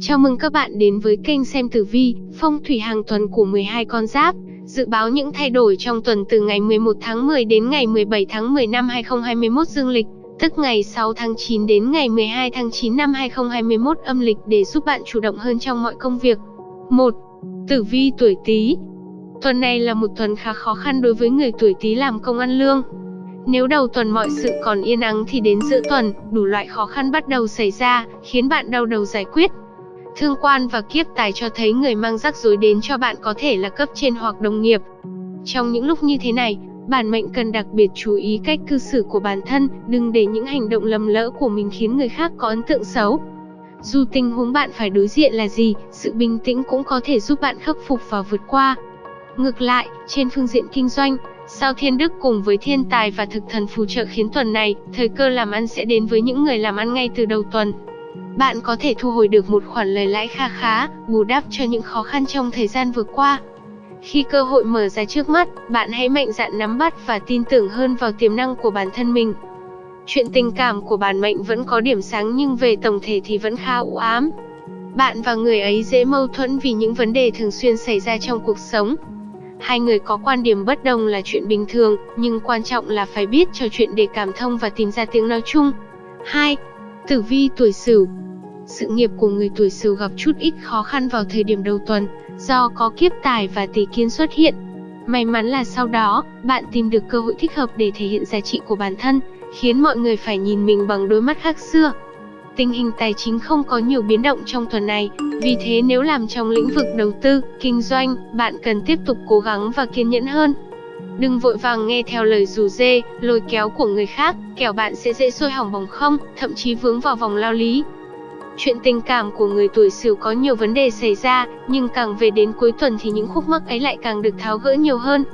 Chào mừng các bạn đến với kênh xem tử vi, phong thủy hàng tuần của 12 con giáp. Dự báo những thay đổi trong tuần từ ngày 11 tháng 10 đến ngày 17 tháng 10 năm 2021 dương lịch, tức ngày 6 tháng 9 đến ngày 12 tháng 9 năm 2021 âm lịch để giúp bạn chủ động hơn trong mọi công việc. 1. Tử vi tuổi Tý. Tuần này là một tuần khá khó khăn đối với người tuổi Tý làm công ăn lương. Nếu đầu tuần mọi sự còn yên ắng thì đến giữa tuần, đủ loại khó khăn bắt đầu xảy ra, khiến bạn đau đầu giải quyết. Thương quan và kiếp tài cho thấy người mang rắc rối đến cho bạn có thể là cấp trên hoặc đồng nghiệp. Trong những lúc như thế này, bản mệnh cần đặc biệt chú ý cách cư xử của bản thân, đừng để những hành động lầm lỡ của mình khiến người khác có ấn tượng xấu. Dù tình huống bạn phải đối diện là gì, sự bình tĩnh cũng có thể giúp bạn khắc phục và vượt qua. Ngược lại, trên phương diện kinh doanh, Sao Thiên Đức cùng với thiên tài và thực thần phù trợ khiến tuần này, thời cơ làm ăn sẽ đến với những người làm ăn ngay từ đầu tuần. Bạn có thể thu hồi được một khoản lời lãi kha khá, bù đắp cho những khó khăn trong thời gian vừa qua. Khi cơ hội mở ra trước mắt, bạn hãy mạnh dạn nắm bắt và tin tưởng hơn vào tiềm năng của bản thân mình. Chuyện tình cảm của bản mệnh vẫn có điểm sáng nhưng về tổng thể thì vẫn khá u ám. Bạn và người ấy dễ mâu thuẫn vì những vấn đề thường xuyên xảy ra trong cuộc sống. Hai người có quan điểm bất đồng là chuyện bình thường, nhưng quan trọng là phải biết trò chuyện để cảm thông và tìm ra tiếng nói chung. 2. Tử vi tuổi Sửu. Sự nghiệp của người tuổi Sửu gặp chút ít khó khăn vào thời điểm đầu tuần, do có kiếp tài và tỷ kiến xuất hiện. May mắn là sau đó, bạn tìm được cơ hội thích hợp để thể hiện giá trị của bản thân, khiến mọi người phải nhìn mình bằng đôi mắt khác xưa. Tình hình tài chính không có nhiều biến động trong tuần này, vì thế nếu làm trong lĩnh vực đầu tư, kinh doanh, bạn cần tiếp tục cố gắng và kiên nhẫn hơn. Đừng vội vàng nghe theo lời rủ dê, lôi kéo của người khác, kẻo bạn sẽ dễ sôi hỏng bỏng không, thậm chí vướng vào vòng lao lý. Chuyện tình cảm của người tuổi Sửu có nhiều vấn đề xảy ra, nhưng càng về đến cuối tuần thì những khúc mắc ấy lại càng được tháo gỡ nhiều hơn.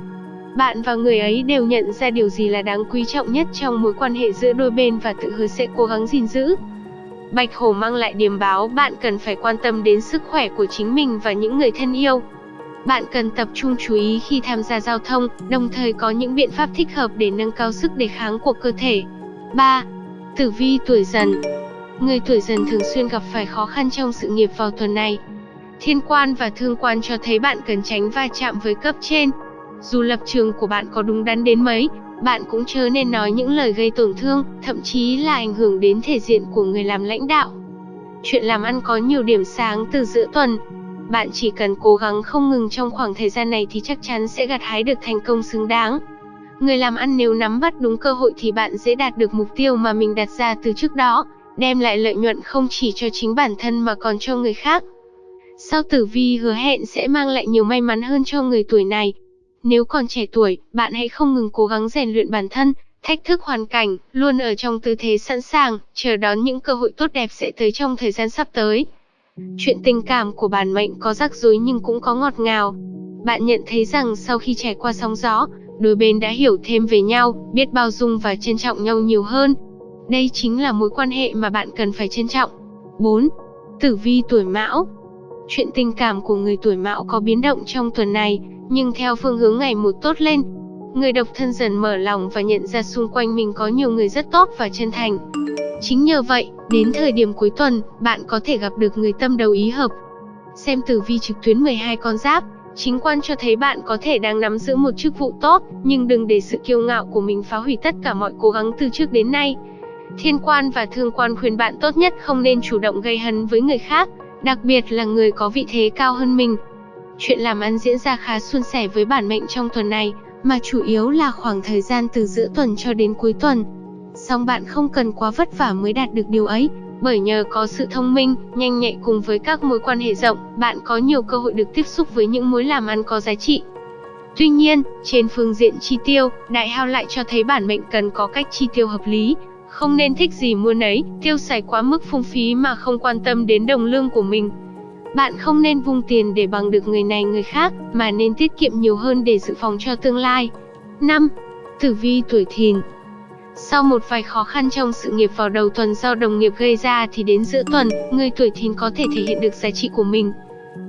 Bạn và người ấy đều nhận ra điều gì là đáng quý trọng nhất trong mối quan hệ giữa đôi bên và tự hứa sẽ cố gắng gìn giữ. Bạch Hổ mang lại điềm báo bạn cần phải quan tâm đến sức khỏe của chính mình và những người thân yêu. Bạn cần tập trung chú ý khi tham gia giao thông, đồng thời có những biện pháp thích hợp để nâng cao sức đề kháng của cơ thể. 3. Tử vi tuổi dần Người tuổi dần thường xuyên gặp phải khó khăn trong sự nghiệp vào tuần này. Thiên quan và thương quan cho thấy bạn cần tránh va chạm với cấp trên. Dù lập trường của bạn có đúng đắn đến mấy, bạn cũng chớ nên nói những lời gây tổn thương, thậm chí là ảnh hưởng đến thể diện của người làm lãnh đạo. Chuyện làm ăn có nhiều điểm sáng từ giữa tuần. Bạn chỉ cần cố gắng không ngừng trong khoảng thời gian này thì chắc chắn sẽ gặt hái được thành công xứng đáng. Người làm ăn nếu nắm bắt đúng cơ hội thì bạn dễ đạt được mục tiêu mà mình đặt ra từ trước đó, đem lại lợi nhuận không chỉ cho chính bản thân mà còn cho người khác. Sao tử vi hứa hẹn sẽ mang lại nhiều may mắn hơn cho người tuổi này, nếu còn trẻ tuổi, bạn hãy không ngừng cố gắng rèn luyện bản thân, thách thức hoàn cảnh, luôn ở trong tư thế sẵn sàng, chờ đón những cơ hội tốt đẹp sẽ tới trong thời gian sắp tới. Chuyện tình cảm của bản mệnh có rắc rối nhưng cũng có ngọt ngào. Bạn nhận thấy rằng sau khi trải qua sóng gió, đôi bên đã hiểu thêm về nhau, biết bao dung và trân trọng nhau nhiều hơn. Đây chính là mối quan hệ mà bạn cần phải trân trọng. 4. Tử vi tuổi Mão Chuyện tình cảm của người tuổi Mão có biến động trong tuần này, nhưng theo phương hướng ngày một tốt lên. Người độc thân dần mở lòng và nhận ra xung quanh mình có nhiều người rất tốt và chân thành. Chính nhờ vậy, đến thời điểm cuối tuần, bạn có thể gặp được người tâm đầu ý hợp. Xem tử vi trực tuyến 12 con giáp, chính quan cho thấy bạn có thể đang nắm giữ một chức vụ tốt, nhưng đừng để sự kiêu ngạo của mình phá hủy tất cả mọi cố gắng từ trước đến nay. Thiên quan và thương quan khuyên bạn tốt nhất không nên chủ động gây hấn với người khác, đặc biệt là người có vị thế cao hơn mình, Chuyện làm ăn diễn ra khá suôn sẻ với bản mệnh trong tuần này, mà chủ yếu là khoảng thời gian từ giữa tuần cho đến cuối tuần. Song bạn không cần quá vất vả mới đạt được điều ấy, bởi nhờ có sự thông minh, nhanh nhạy cùng với các mối quan hệ rộng, bạn có nhiều cơ hội được tiếp xúc với những mối làm ăn có giá trị. Tuy nhiên, trên phương diện chi tiêu, đại hao lại cho thấy bản mệnh cần có cách chi tiêu hợp lý, không nên thích gì mua nấy, tiêu xài quá mức phung phí mà không quan tâm đến đồng lương của mình. Bạn không nên vung tiền để bằng được người này người khác, mà nên tiết kiệm nhiều hơn để dự phòng cho tương lai. 5. Tử vi tuổi thìn Sau một vài khó khăn trong sự nghiệp vào đầu tuần do đồng nghiệp gây ra thì đến giữa tuần, người tuổi thìn có thể thể hiện được giá trị của mình.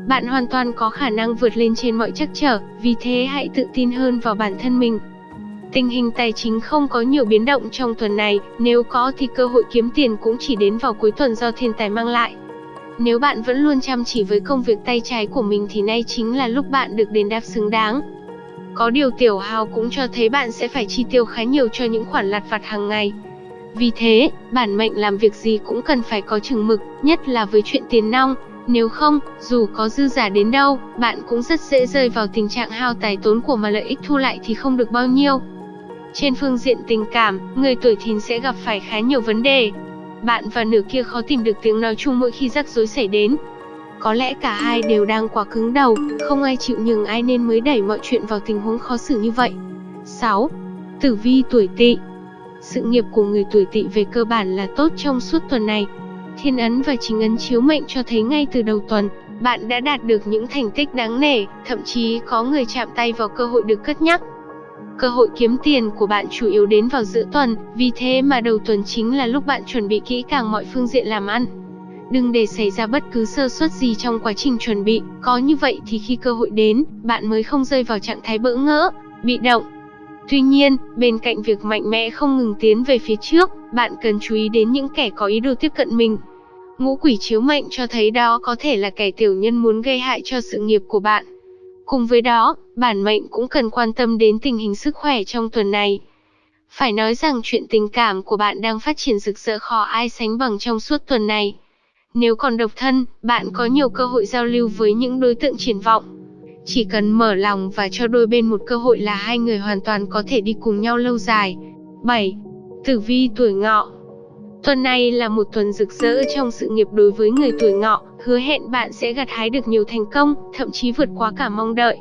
Bạn hoàn toàn có khả năng vượt lên trên mọi trắc trở, vì thế hãy tự tin hơn vào bản thân mình. Tình hình tài chính không có nhiều biến động trong tuần này, nếu có thì cơ hội kiếm tiền cũng chỉ đến vào cuối tuần do thiên tài mang lại. Nếu bạn vẫn luôn chăm chỉ với công việc tay trái của mình thì nay chính là lúc bạn được đền đáp xứng đáng. Có điều tiểu hào cũng cho thấy bạn sẽ phải chi tiêu khá nhiều cho những khoản lặt vặt hàng ngày. Vì thế, bản mệnh làm việc gì cũng cần phải có chừng mực, nhất là với chuyện tiền nong. Nếu không, dù có dư giả đến đâu, bạn cũng rất dễ rơi vào tình trạng hao tài tốn của mà lợi ích thu lại thì không được bao nhiêu. Trên phương diện tình cảm, người tuổi thìn sẽ gặp phải khá nhiều vấn đề. Bạn và nửa kia khó tìm được tiếng nói chung mỗi khi rắc rối xảy đến. Có lẽ cả hai đều đang quá cứng đầu, không ai chịu nhường ai nên mới đẩy mọi chuyện vào tình huống khó xử như vậy. 6. Tử vi tuổi tỵ Sự nghiệp của người tuổi tỵ về cơ bản là tốt trong suốt tuần này. Thiên ấn và chính ấn chiếu mệnh cho thấy ngay từ đầu tuần, bạn đã đạt được những thành tích đáng nể, thậm chí có người chạm tay vào cơ hội được cất nhắc. Cơ hội kiếm tiền của bạn chủ yếu đến vào giữa tuần, vì thế mà đầu tuần chính là lúc bạn chuẩn bị kỹ càng mọi phương diện làm ăn. Đừng để xảy ra bất cứ sơ suất gì trong quá trình chuẩn bị, có như vậy thì khi cơ hội đến, bạn mới không rơi vào trạng thái bỡ ngỡ, bị động. Tuy nhiên, bên cạnh việc mạnh mẽ không ngừng tiến về phía trước, bạn cần chú ý đến những kẻ có ý đồ tiếp cận mình. Ngũ quỷ chiếu mệnh cho thấy đó có thể là kẻ tiểu nhân muốn gây hại cho sự nghiệp của bạn. Cùng với đó, bản mệnh cũng cần quan tâm đến tình hình sức khỏe trong tuần này. Phải nói rằng chuyện tình cảm của bạn đang phát triển rực rỡ khó ai sánh bằng trong suốt tuần này. Nếu còn độc thân, bạn có nhiều cơ hội giao lưu với những đối tượng triển vọng. Chỉ cần mở lòng và cho đôi bên một cơ hội là hai người hoàn toàn có thể đi cùng nhau lâu dài. 7. Tử vi tuổi ngọ Tuần này là một tuần rực rỡ trong sự nghiệp đối với người tuổi ngọ, hứa hẹn bạn sẽ gặt hái được nhiều thành công, thậm chí vượt quá cả mong đợi.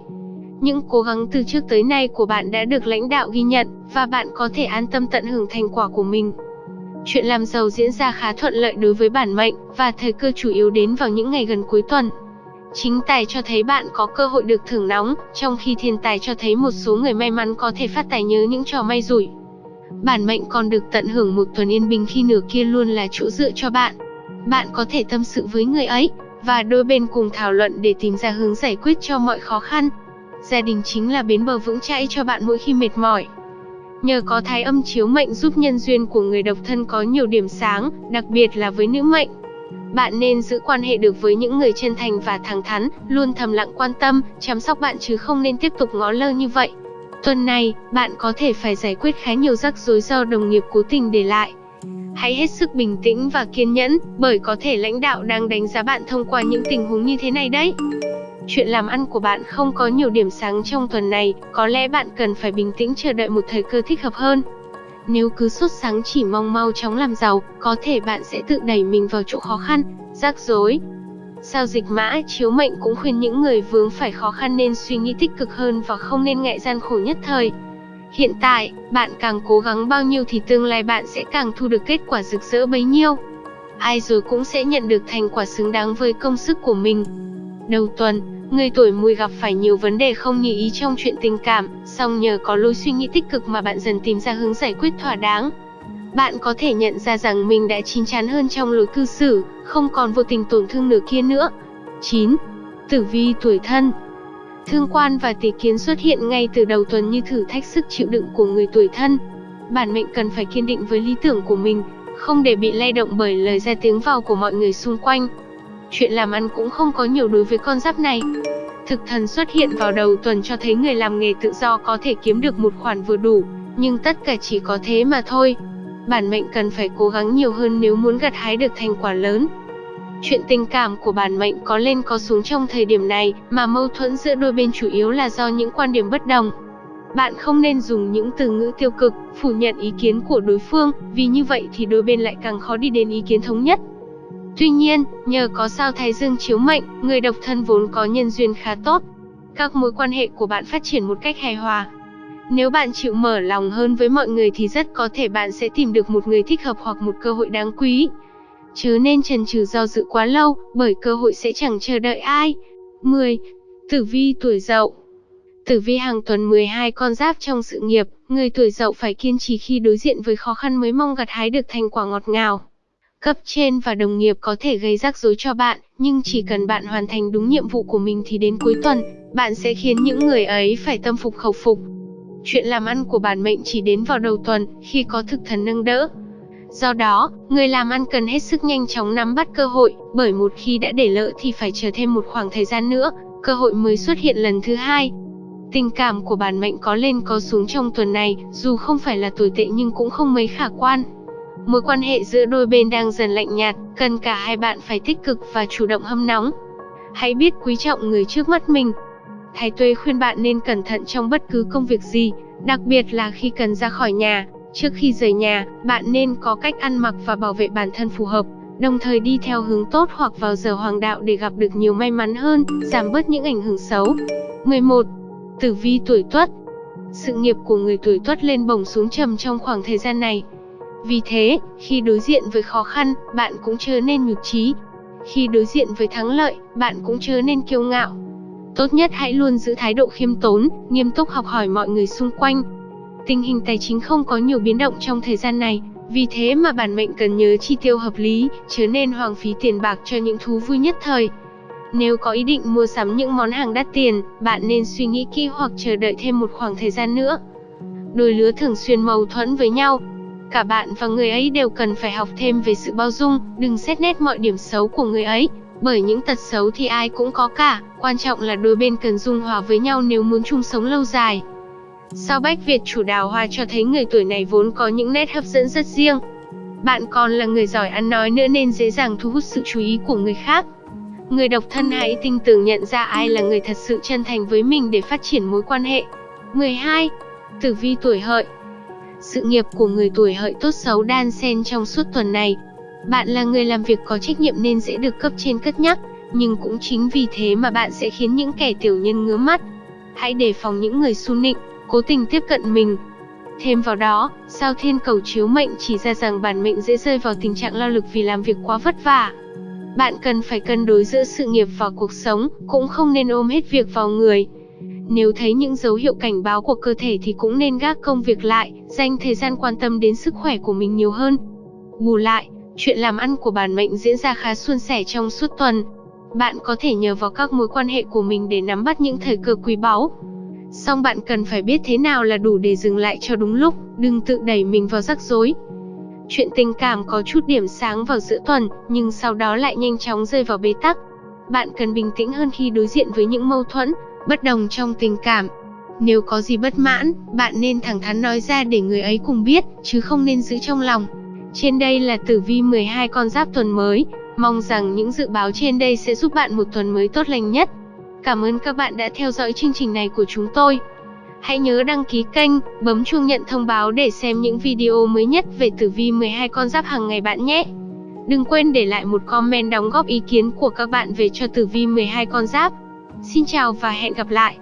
Những cố gắng từ trước tới nay của bạn đã được lãnh đạo ghi nhận, và bạn có thể an tâm tận hưởng thành quả của mình. Chuyện làm giàu diễn ra khá thuận lợi đối với bản mệnh, và thời cơ chủ yếu đến vào những ngày gần cuối tuần. Chính tài cho thấy bạn có cơ hội được thưởng nóng, trong khi thiên tài cho thấy một số người may mắn có thể phát tài nhớ những trò may rủi. Bản mệnh còn được tận hưởng một tuần yên bình khi nửa kia luôn là chỗ dựa cho bạn. Bạn có thể tâm sự với người ấy, và đôi bên cùng thảo luận để tìm ra hướng giải quyết cho mọi khó khăn. Gia đình chính là bến bờ vững chãi cho bạn mỗi khi mệt mỏi. Nhờ có thái âm chiếu mệnh giúp nhân duyên của người độc thân có nhiều điểm sáng, đặc biệt là với nữ mệnh. Bạn nên giữ quan hệ được với những người chân thành và thẳng thắn, luôn thầm lặng quan tâm, chăm sóc bạn chứ không nên tiếp tục ngó lơ như vậy. Tuần này, bạn có thể phải giải quyết khá nhiều rắc rối do đồng nghiệp cố tình để lại. Hãy hết sức bình tĩnh và kiên nhẫn, bởi có thể lãnh đạo đang đánh giá bạn thông qua những tình huống như thế này đấy. Chuyện làm ăn của bạn không có nhiều điểm sáng trong tuần này, có lẽ bạn cần phải bình tĩnh chờ đợi một thời cơ thích hợp hơn. Nếu cứ sốt sáng chỉ mong mau chóng làm giàu, có thể bạn sẽ tự đẩy mình vào chỗ khó khăn, rắc rối. Sao dịch mã chiếu mệnh cũng khuyên những người vướng phải khó khăn nên suy nghĩ tích cực hơn và không nên ngại gian khổ nhất thời. Hiện tại, bạn càng cố gắng bao nhiêu thì tương lai bạn sẽ càng thu được kết quả rực rỡ bấy nhiêu. Ai rồi cũng sẽ nhận được thành quả xứng đáng với công sức của mình. Đầu tuần, người tuổi mùi gặp phải nhiều vấn đề không như ý trong chuyện tình cảm, song nhờ có lối suy nghĩ tích cực mà bạn dần tìm ra hướng giải quyết thỏa đáng. Bạn có thể nhận ra rằng mình đã chín chắn hơn trong lối cư xử, không còn vô tình tổn thương nửa kia nữa. 9. Tử vi tuổi thân Thương quan và tỷ kiến xuất hiện ngay từ đầu tuần như thử thách sức chịu đựng của người tuổi thân. Bản mệnh cần phải kiên định với lý tưởng của mình, không để bị lay động bởi lời ra tiếng vào của mọi người xung quanh. Chuyện làm ăn cũng không có nhiều đối với con giáp này. Thực thần xuất hiện vào đầu tuần cho thấy người làm nghề tự do có thể kiếm được một khoản vừa đủ, nhưng tất cả chỉ có thế mà thôi. Bản mệnh cần phải cố gắng nhiều hơn nếu muốn gặt hái được thành quả lớn. Chuyện tình cảm của bản mệnh có lên có xuống trong thời điểm này, mà mâu thuẫn giữa đôi bên chủ yếu là do những quan điểm bất đồng. Bạn không nên dùng những từ ngữ tiêu cực, phủ nhận ý kiến của đối phương, vì như vậy thì đôi bên lại càng khó đi đến ý kiến thống nhất. Tuy nhiên, nhờ có sao thái dương chiếu mệnh, người độc thân vốn có nhân duyên khá tốt. Các mối quan hệ của bạn phát triển một cách hài hòa. Nếu bạn chịu mở lòng hơn với mọi người thì rất có thể bạn sẽ tìm được một người thích hợp hoặc một cơ hội đáng quý. Chứ nên chần chừ do dự quá lâu, bởi cơ hội sẽ chẳng chờ đợi ai. 10. Tử vi tuổi dậu Tử vi hàng tuần 12 con giáp trong sự nghiệp, người tuổi dậu phải kiên trì khi đối diện với khó khăn mới mong gặt hái được thành quả ngọt ngào. Cấp trên và đồng nghiệp có thể gây rắc rối cho bạn, nhưng chỉ cần bạn hoàn thành đúng nhiệm vụ của mình thì đến cuối tuần, bạn sẽ khiến những người ấy phải tâm phục khẩu phục. Chuyện làm ăn của bản mệnh chỉ đến vào đầu tuần, khi có thực thần nâng đỡ. Do đó, người làm ăn cần hết sức nhanh chóng nắm bắt cơ hội, bởi một khi đã để lỡ thì phải chờ thêm một khoảng thời gian nữa, cơ hội mới xuất hiện lần thứ hai. Tình cảm của bản mệnh có lên có xuống trong tuần này, dù không phải là tồi tệ nhưng cũng không mấy khả quan. Mối quan hệ giữa đôi bên đang dần lạnh nhạt, cần cả hai bạn phải tích cực và chủ động hâm nóng. Hãy biết quý trọng người trước mắt mình. Thái Tuế khuyên bạn nên cẩn thận trong bất cứ công việc gì, đặc biệt là khi cần ra khỏi nhà. Trước khi rời nhà, bạn nên có cách ăn mặc và bảo vệ bản thân phù hợp, đồng thời đi theo hướng tốt hoặc vào giờ hoàng đạo để gặp được nhiều may mắn hơn, giảm bớt những ảnh hưởng xấu. 11. Tử vi tuổi Tuất Sự nghiệp của người tuổi Tuất lên bổng xuống trầm trong khoảng thời gian này. Vì thế, khi đối diện với khó khăn, bạn cũng chớ nên nhụt chí. Khi đối diện với thắng lợi, bạn cũng chớ nên kiêu ngạo. Tốt nhất hãy luôn giữ thái độ khiêm tốn, nghiêm túc học hỏi mọi người xung quanh. Tình hình tài chính không có nhiều biến động trong thời gian này, vì thế mà bản mệnh cần nhớ chi tiêu hợp lý, chứ nên hoang phí tiền bạc cho những thú vui nhất thời. Nếu có ý định mua sắm những món hàng đắt tiền, bạn nên suy nghĩ kỹ hoặc chờ đợi thêm một khoảng thời gian nữa. Đôi lứa thường xuyên mâu thuẫn với nhau, Cả bạn và người ấy đều cần phải học thêm về sự bao dung, đừng xét nét mọi điểm xấu của người ấy, bởi những tật xấu thì ai cũng có cả, quan trọng là đôi bên cần dung hòa với nhau nếu muốn chung sống lâu dài. Sao Bách Việt chủ đào hoa cho thấy người tuổi này vốn có những nét hấp dẫn rất riêng. Bạn còn là người giỏi ăn nói nữa nên dễ dàng thu hút sự chú ý của người khác. Người độc thân hãy tinh tường nhận ra ai là người thật sự chân thành với mình để phát triển mối quan hệ. 12. Tử vi tuổi hợi sự nghiệp của người tuổi hợi tốt xấu đan xen trong suốt tuần này. Bạn là người làm việc có trách nhiệm nên sẽ được cấp trên cất nhắc, nhưng cũng chính vì thế mà bạn sẽ khiến những kẻ tiểu nhân ngứa mắt. Hãy đề phòng những người su nịnh, cố tình tiếp cận mình. Thêm vào đó, sao thiên cầu chiếu mệnh chỉ ra rằng bản mệnh dễ rơi vào tình trạng lao lực vì làm việc quá vất vả. Bạn cần phải cân đối giữa sự nghiệp và cuộc sống, cũng không nên ôm hết việc vào người. Nếu thấy những dấu hiệu cảnh báo của cơ thể thì cũng nên gác công việc lại, dành thời gian quan tâm đến sức khỏe của mình nhiều hơn. Bù lại, chuyện làm ăn của bản mệnh diễn ra khá suôn sẻ trong suốt tuần. Bạn có thể nhờ vào các mối quan hệ của mình để nắm bắt những thời cơ quý báu. Song bạn cần phải biết thế nào là đủ để dừng lại cho đúng lúc, đừng tự đẩy mình vào rắc rối. Chuyện tình cảm có chút điểm sáng vào giữa tuần, nhưng sau đó lại nhanh chóng rơi vào bế tắc. Bạn cần bình tĩnh hơn khi đối diện với những mâu thuẫn, bất đồng trong tình cảm. Nếu có gì bất mãn, bạn nên thẳng thắn nói ra để người ấy cùng biết, chứ không nên giữ trong lòng. Trên đây là tử vi 12 con giáp tuần mới, mong rằng những dự báo trên đây sẽ giúp bạn một tuần mới tốt lành nhất. Cảm ơn các bạn đã theo dõi chương trình này của chúng tôi. Hãy nhớ đăng ký kênh, bấm chuông nhận thông báo để xem những video mới nhất về tử vi 12 con giáp hàng ngày bạn nhé. Đừng quên để lại một comment đóng góp ý kiến của các bạn về cho tử vi 12 con giáp. Xin chào và hẹn gặp lại!